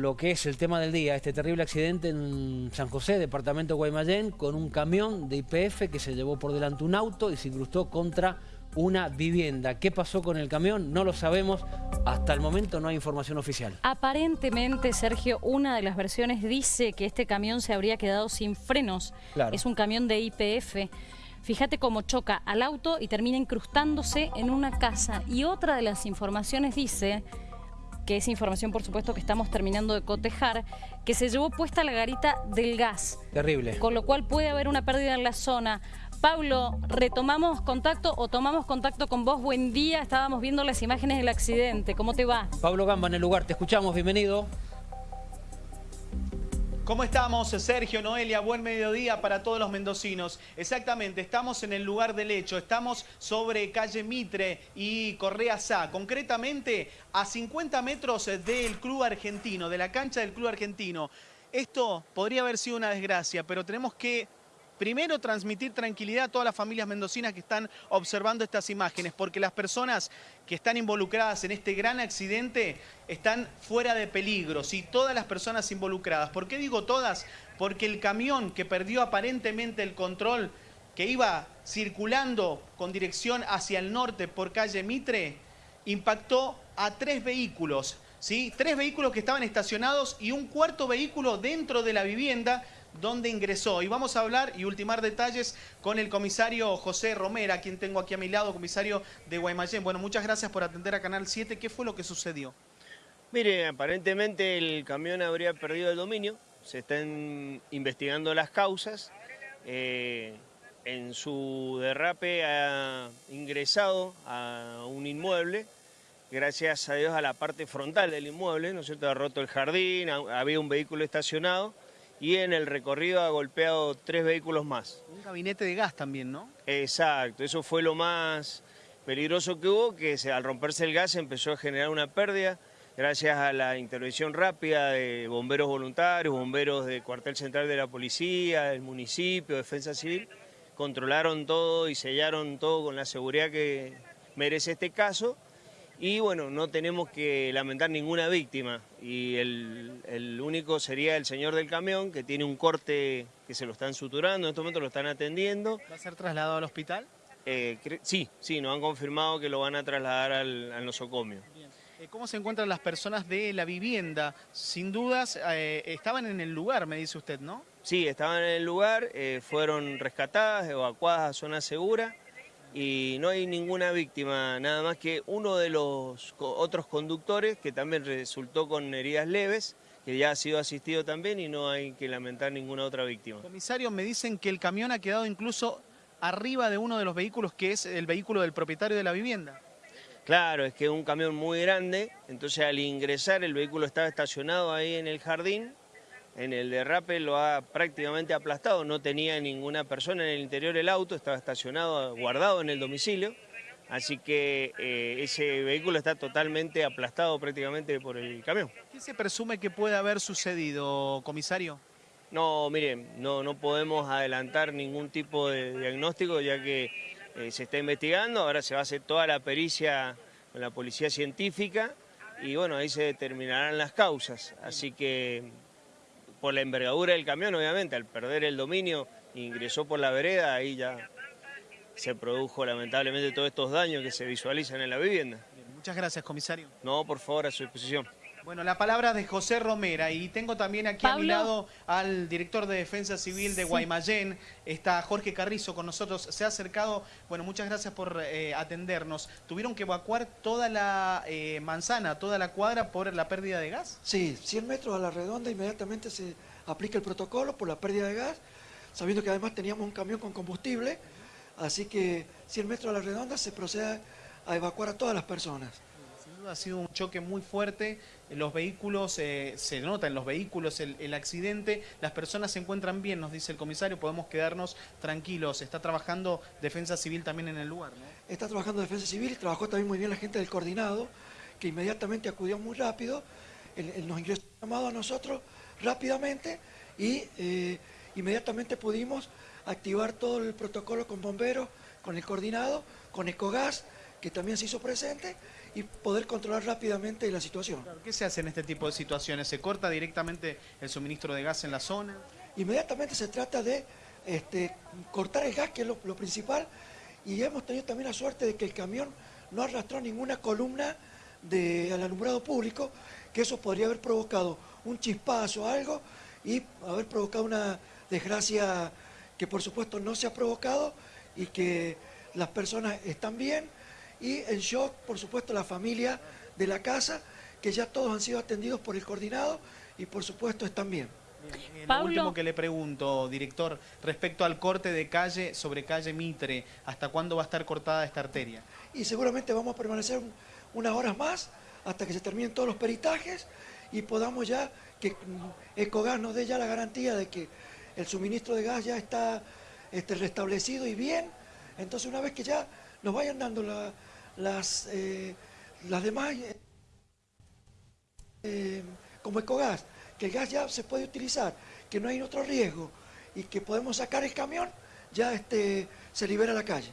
Lo que es el tema del día, este terrible accidente en San José, departamento de Guaymallén, con un camión de IPF que se llevó por delante un auto y se incrustó contra una vivienda. ¿Qué pasó con el camión? No lo sabemos. Hasta el momento no hay información oficial. Aparentemente, Sergio, una de las versiones dice que este camión se habría quedado sin frenos. Claro. Es un camión de IPF. Fíjate cómo choca al auto y termina incrustándose en una casa. Y otra de las informaciones dice que es información por supuesto que estamos terminando de cotejar, que se llevó puesta la garita del gas. Terrible. Con lo cual puede haber una pérdida en la zona. Pablo, retomamos contacto o tomamos contacto con vos. Buen día, estábamos viendo las imágenes del accidente. ¿Cómo te va? Pablo Gamba en el lugar, te escuchamos, bienvenido. ¿Cómo estamos, Sergio, Noelia? Buen mediodía para todos los mendocinos. Exactamente, estamos en el lugar del hecho, estamos sobre calle Mitre y Correa Sá, concretamente a 50 metros del Club Argentino, de la cancha del Club Argentino. Esto podría haber sido una desgracia, pero tenemos que primero transmitir tranquilidad a todas las familias mendocinas que están observando estas imágenes, porque las personas que están involucradas en este gran accidente están fuera de peligro, ¿sí? todas las personas involucradas. ¿Por qué digo todas? Porque el camión que perdió aparentemente el control, que iba circulando con dirección hacia el norte por calle Mitre, impactó a tres vehículos, ¿sí? Tres vehículos que estaban estacionados y un cuarto vehículo dentro de la vivienda dónde ingresó. Y vamos a hablar y ultimar detalles con el comisario José Romera, quien tengo aquí a mi lado, comisario de Guaymallén. Bueno, muchas gracias por atender a Canal 7. ¿Qué fue lo que sucedió? Mire, aparentemente el camión habría perdido el dominio. Se están investigando las causas. Eh, en su derrape ha ingresado a un inmueble gracias a Dios a la parte frontal del inmueble, ¿no es cierto? Ha roto el jardín, había un vehículo estacionado y en el recorrido ha golpeado tres vehículos más. Un gabinete de gas también, ¿no? Exacto, eso fue lo más peligroso que hubo, que al romperse el gas empezó a generar una pérdida gracias a la intervención rápida de bomberos voluntarios, bomberos del cuartel central de la policía, del municipio, defensa civil, controlaron todo y sellaron todo con la seguridad que merece este caso y bueno, no tenemos que lamentar ninguna víctima y el, único sería el señor del camión que tiene un corte que se lo están suturando, en este momento lo están atendiendo. ¿Va a ser trasladado al hospital? Eh, sí, sí, nos han confirmado que lo van a trasladar al, nosocomio. Eh, ¿Cómo se encuentran las personas de la vivienda? Sin dudas, eh, estaban en el lugar, me dice usted, ¿no? Sí, estaban en el lugar, fueron rescatadas, evacuadas a zona segura y no hay ninguna víctima, nada más que uno de los otros conductores que también resultó con heridas leves, que ya ha sido asistido también y no hay que lamentar ninguna otra víctima. Comisario, me dicen que el camión ha quedado incluso arriba de uno de los vehículos que es el vehículo del propietario de la vivienda. Claro, es que es un camión muy grande, entonces al ingresar el vehículo estaba estacionado ahí en el jardín en el derrape lo ha prácticamente aplastado, no tenía ninguna persona en el interior del auto, estaba estacionado, guardado en el domicilio, así que eh, ese vehículo está totalmente aplastado prácticamente por el camión. ¿Qué se presume que puede haber sucedido, comisario? No, miren, no, no podemos adelantar ningún tipo de diagnóstico ya que eh, se está investigando, ahora se va a hacer toda la pericia con la policía científica y bueno, ahí se determinarán las causas, así que por la envergadura del camión, obviamente, al perder el dominio, ingresó por la vereda, ahí ya se produjo lamentablemente todos estos daños que se visualizan en la vivienda. muchas gracias, comisario. No, por favor, a su disposición. Bueno, la palabra de José Romera y tengo también aquí a mi lado al director de Defensa Civil de Guaymallén, está Jorge Carrizo con nosotros, se ha acercado, bueno, muchas gracias por eh, atendernos. ¿Tuvieron que evacuar toda la eh, manzana, toda la cuadra por la pérdida de gas? Sí, 100 metros a la redonda inmediatamente se aplica el protocolo por la pérdida de gas, sabiendo que además teníamos un camión con combustible, así que 100 metros a la redonda se procede a evacuar a todas las personas ha sido un choque muy fuerte, los vehículos, eh, se nota en los vehículos el, accidente, las personas se encuentran bien, nos dice el comisario, podemos quedarnos tranquilos, está trabajando Defensa Civil también en el lugar. Está trabajando Defensa Civil, trabajó también muy bien la gente del coordinado, que inmediatamente acudió muy rápido, nos ingresó llamado a nosotros rápidamente y eh, inmediatamente pudimos activar todo el protocolo con bomberos, con el coordinado, con Ecogas, que también se hizo presente, y poder controlar rápidamente la situación. ¿Qué se hace en este tipo de situaciones? ¿Se corta directamente el suministro de gas en la zona? Inmediatamente se trata de este, cortar el gas, que es lo, lo principal, y hemos tenido también la suerte de que el camión no arrastró ninguna columna del alumbrado público, que eso podría haber provocado un chispazo o algo y haber provocado una desgracia que por supuesto no se ha provocado y que las personas están bien y en shock, por supuesto, la familia de la casa, que ya todos han sido atendidos por el coordinado y por supuesto están bien. Pablo. Lo último que le pregunto, director, respecto al corte de calle sobre calle Mitre, ¿hasta cuándo va a estar cortada esta arteria? y seguramente vamos a permanecer un- unas horas más hasta que se terminen todos los peritajes y podamos ya que mm, Ecogas nos dé ya la garantía de que el suministro de gas ya está este, restablecido y bien. Entonces una vez que ya nos vayan dando la- las, eh, las demás, eh, eh, como Ecogas, que el gas ya se puede utilizar, que no hay otro riesgo y que podemos sacar el camión, ya este, se libera la calle.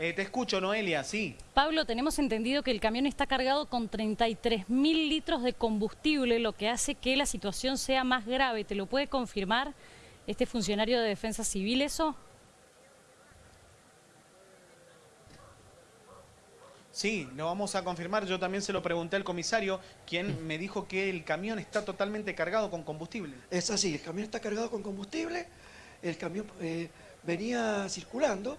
Eh, te escucho, Noelia, sí. Pablo, tenemos entendido que el camión está cargado con 33 mil litros de combustible, lo que hace que la situación sea más grave. ¿Te lo puede confirmar este funcionario de Defensa Civil eso? Sí, lo vamos a confirmar. Yo también se lo pregunté al comisario, quien me dijo que el camión está totalmente cargado con combustible. Es así, el camión está cargado con combustible, el camión eh, venía circulando,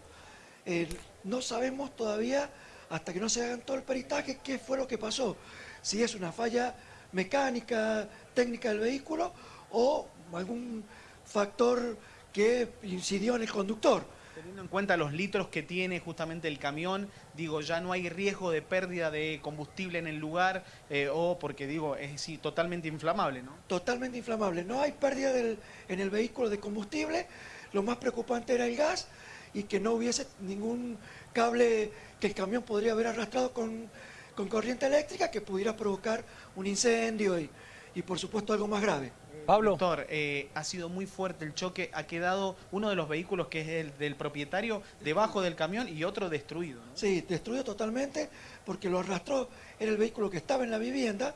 eh, no sabemos todavía, hasta que no se hagan todo el peritaje, qué fue lo que pasó. Si es una falla mecánica, técnica del vehículo o algún factor que incidió en el conductor. Teniendo en cuenta los litros que tiene justamente el camión, digo, ya no hay riesgo de pérdida de combustible en el lugar eh, o porque digo, es sí, totalmente inflamable, ¿no? totalmente inflamable. No hay pérdida del- en el vehículo de combustible. Lo más preocupante era el gas y que no hubiese ningún cable que el camión podría haber arrastrado con, con corriente eléctrica que pudiera provocar un incendio y, y por supuesto algo más grave. Pablo. Doctor, eh, ha sido muy fuerte el choque, ha quedado uno de los vehículos que es el del propietario debajo del camión y otro destruido. ¿no? Sí, destruido totalmente porque lo arrastró, era el vehículo que estaba en la vivienda,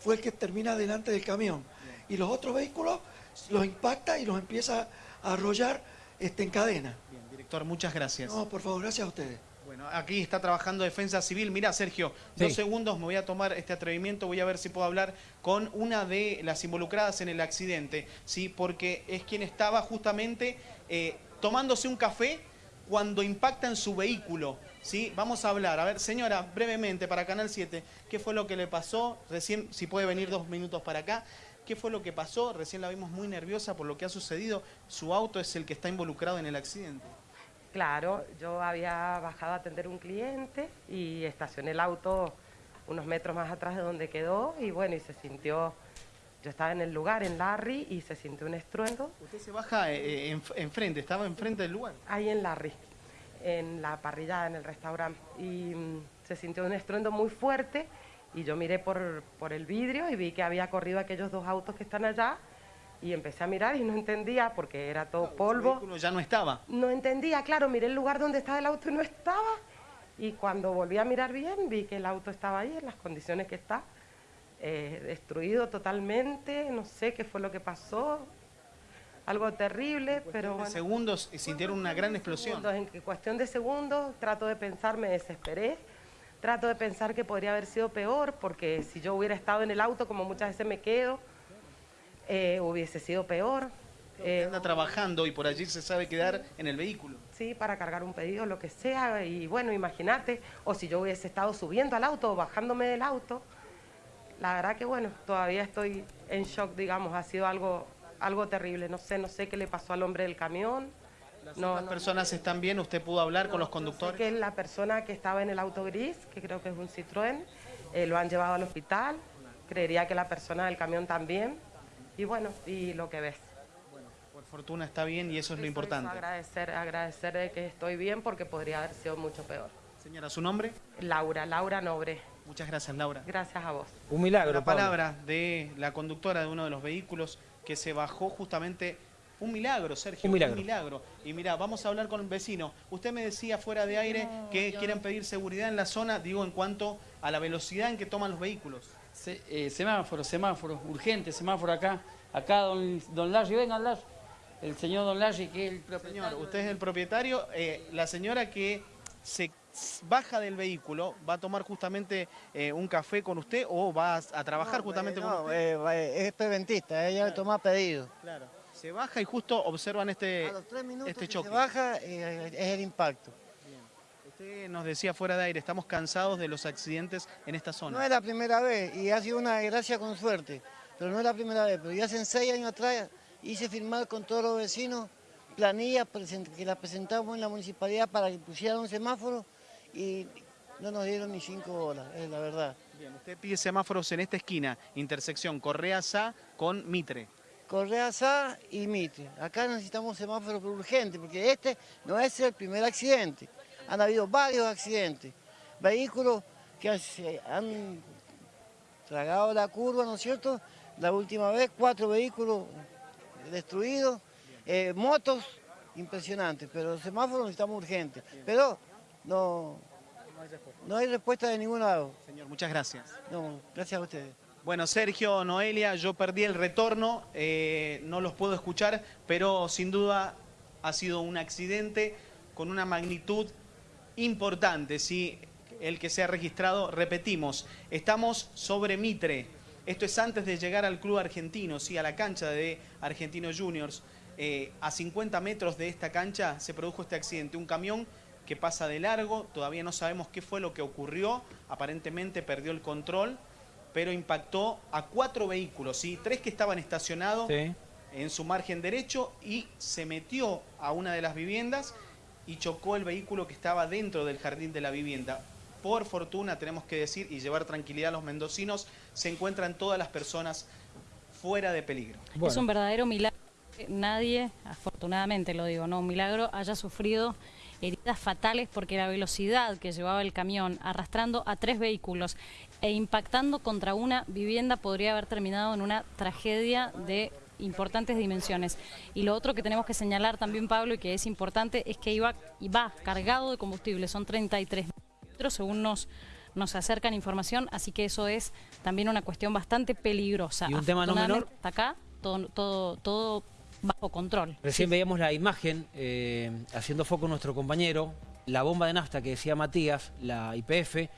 fue el que termina delante del camión. Y los otros vehículos los impacta y los empieza a arrollar este, en cadena. Bien, director, muchas gracias. No, por favor, gracias a ustedes. Bueno, aquí está trabajando Defensa Civil. Mira, Sergio, Sí. dos segundos, me voy a tomar este atrevimiento, voy a ver si puedo hablar con una de las involucradas en el accidente, ¿sí? Porque es quien estaba justamente eh, tomándose un café cuando impacta en su vehículo, ¿sí? Vamos a hablar. A ver, señora, brevemente, para Canal 7, ¿qué fue lo que le pasó? Recién, si puede venir dos minutos para acá. ¿Qué fue lo que pasó? Recién la vimos muy nerviosa por lo que ha sucedido. Su auto es el que está involucrado en el accidente. Claro, yo había bajado a atender un cliente y estacioné el auto unos metros más atrás de donde quedó y bueno, y se sintió, yo estaba en el lugar, en Larry, y se sintió un estruendo Usted se baja eh, en- enfrente, estaba enfrente del lugar. ahí en Larry, en la parrillada, en el restaurante, y mm, se sintió un estruendo muy fuerte y yo miré por, por el vidrio y vi que había corrido aquellos dos autos que están allá y empecé a mirar y no entendía porque era todo El polvo. vehículo ya no estaba. No entendía, claro, miré el lugar donde estaba el auto y no estaba. Y cuando volví a mirar bien, vi que el auto estaba ahí en las condiciones que está, eh, destruido totalmente, no sé qué fue lo que pasó, algo terrible, pero En bueno. segundos sintieron una gran explosión. Segundos, en cuestión de segundos, trato de pensar, me desesperé, trato de pensar que podría haber sido peor, porque si yo hubiera estado en el auto, como muchas veces me quedo, eh, hubiese sido peor. Eh, Anda trabajando y por allí se sabe quedar en el vehículo. Sí, para cargar un pedido, lo que sea. Y bueno, imagínate, o si yo hubiese estado subiendo al auto o bajándome del auto. La verdad que bueno, todavía estoy en shock, digamos, ha sido algo, algo terrible. No sé, no sé qué le pasó al hombre del camión. No, Las no, personas están bien, usted pudo hablar con los sé conductores. que es la persona que estaba en el auto gris, que creo que es un Citroën, eh, lo han llevado al hospital. Creería que la persona del camión también. Y bueno, y lo que ves. Por fortuna está bien y eso es lo importante. agradecer, agradecer de que estoy bien porque podría haber sido mucho peor. Señora, ¿su nombre? Laura, Laura Nobre. Muchas gracias, Laura. Gracias a vos. Un milagro, La Pablo. palabra de la conductora de uno de los vehículos que se bajó justamente Un milagro, Sergio. Un milagro. Y mira, vamos a hablar con el vecino. Usted me decía fuera de aire que quieren pedir seguridad en la zona, digo, en cuanto a la velocidad en que toman los vehículos. Se- eh, semáforo, semáforo, urgente, semáforo acá. Acá, don, don Larry, venga, Larry. El señor don Larry, que es el propietario. Señor, usted es el propietario. eh, la señora que se baja del vehículo va a tomar justamente eh, un café con usted o va a, a trabajar No, justamente eh, con no, usted. eh, va- eh, es preventista, ella toma pedido. Claro. Se baja y justo observan este, A los tres minutos este que choque. se baja eh, es el impacto. Usted nos decía fuera de aire, estamos cansados de los accidentes en esta zona. No es la primera vez y ha sido una desgracia con suerte, pero no es la primera vez. Pero ya hace seis años atrás hice firmar con todos los vecinos planillas que las presentamos en la municipalidad para que pusieran un semáforo y no nos dieron ni cinco horas, es la verdad. Bien, usted pide semáforos en esta esquina, intersección Correa Sá con Mitre. Correa Sá y Mitre. Acá necesitamos semáforos urgentes porque este no es el primer accidente. Han habido varios accidentes. Vehículos que han tragado la curva, ¿no es cierto? La última vez, cuatro vehículos destruidos, eh, motos impresionantes, pero los semáforos necesitamos urgentes. Pero no, no hay respuesta de ningún lado. Señor, muchas gracias. No, gracias a ustedes. Bueno, Sergio, Noelia, yo perdí el retorno, eh, no los puedo escuchar, pero sin duda ha sido un accidente con una magnitud importante, ¿sí? el que se ha registrado, repetimos, estamos sobre Mitre, esto es antes de llegar al club argentino, ¿sí? a la cancha de Argentinos Juniors, Eh, a 50 metros de esta cancha se produjo este accidente, un camión que pasa de largo, todavía no sabemos qué fue lo que ocurrió, aparentemente perdió el control, pero impactó a cuatro vehículos, ¿sí? tres que estaban estacionados Sí. en su margen derecho y se metió a una de las viviendas y chocó el vehículo que estaba dentro del jardín de la vivienda. Por fortuna, tenemos que decir y llevar tranquilidad a los mendocinos, se encuentran todas las personas fuera de peligro. Es un verdadero milagro que nadie, afortunadamente lo digo, no un milagro, haya sufrido heridas fatales porque la velocidad que llevaba el camión arrastrando a tres vehículos e impactando contra una vivienda podría haber terminado en una tragedia de importantes dimensiones. Y lo otro que tenemos que señalar también, Pablo, y que es importante, es que iba, iba cargado de combustible, son 33 litros según nos, nos acercan información, así que eso es también una cuestión bastante peligrosa. Y un tema no menor. Hasta acá, todo, todo, todo bajo control. Recién veíamos la imagen, eh, haciendo foco nuestro compañero, la bomba de nafta que decía Matías, la IPF,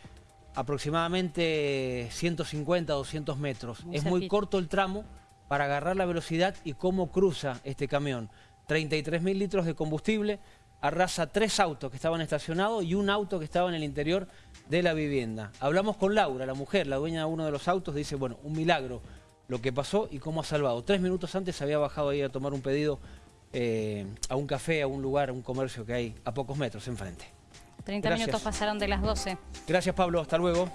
aproximadamente 150 200 metros. Muy es muy corto el tramo para agarrar la velocidad y cómo cruza este camión. 33 mil litros de combustible, arrasa tres autos que estaban estacionados y un auto que estaba en el interior de la vivienda. Hablamos con Laura, la mujer, la dueña de uno de los autos, dice, bueno, un milagro lo que pasó y cómo ha salvado. Tres minutos antes había bajado ahí a tomar un pedido eh, a un café, a un lugar, a un comercio que hay a pocos metros enfrente. 30 Gracias. minutos pasaron de las 12. Gracias Pablo, hasta luego.